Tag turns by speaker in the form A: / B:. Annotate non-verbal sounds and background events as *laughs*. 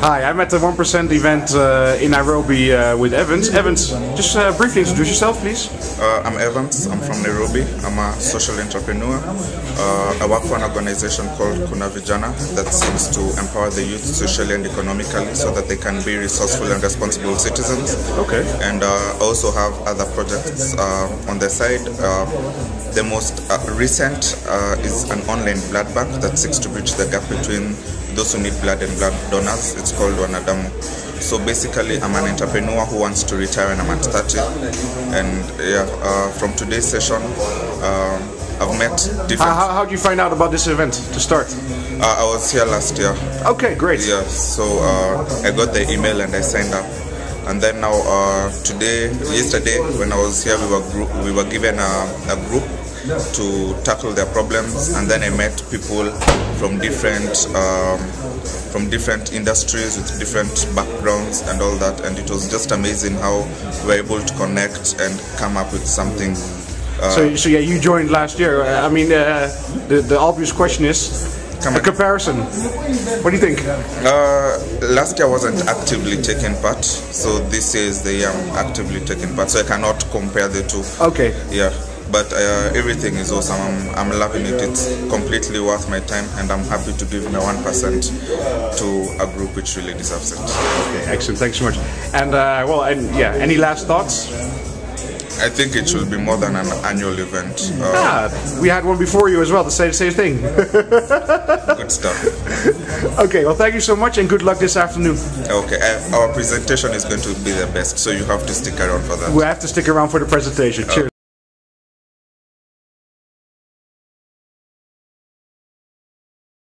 A: Hi, I'm at the 1% event uh, in Nairobi uh, with Evans. Evans, just uh, briefly introduce yourself, please.
B: Uh, I'm Evans. I'm from Nairobi. I'm a social entrepreneur. Uh, I work for an organization called Kuna Vijana that seeks to empower the youth socially and economically so that they can be resourceful and responsible citizens.
A: Okay.
B: And uh, I also have other projects uh, on the side. Uh, the most uh, recent uh, is an online blood bank that seeks to bridge the gap between those who need blood and blood donors. It's called Wanadamu. So basically, I'm an entrepreneur who wants to retire when I'm at 30. And yeah, uh, from today's session, um I've met different.
A: How, how, did you find out about this event to start?
B: Uh, I was here last year.
A: Okay, great.
B: Yeah, so uh, I got the email and I signed up. And then now uh, today, yesterday, when I was here, we were group, we were given a, a group to tackle their problems, and then I met people from different um, from different industries with different backgrounds and all that, and it was just amazing how we were able to connect and come up with something. Uh,
A: So, so yeah, you joined last year. Uh, I mean, uh, the, the obvious question is
B: Come
A: a comparison. What do you think?
B: Uh, last year I wasn't actively taking part, so this year is the year I'm actively taking part. So I cannot compare the two.
A: Okay.
B: Yeah, but uh, everything is awesome. I'm, I'm loving it. It's completely worth my time, and I'm happy to give my one percent to a group which really deserves it.
A: Okay, excellent. Thanks so much. And uh, well, and yeah, any last thoughts?
B: I think it should be more than an annual event. Uh,
A: Ah, we had one before you as well the same same thing. *laughs*
B: Good stuff.
A: okay, well, thank you so much and good luck this afternoon.
B: Okay, uh, our presentation is going to be the best, so you have to stick around for that.
A: We have to stick around for the presentation. Cheers.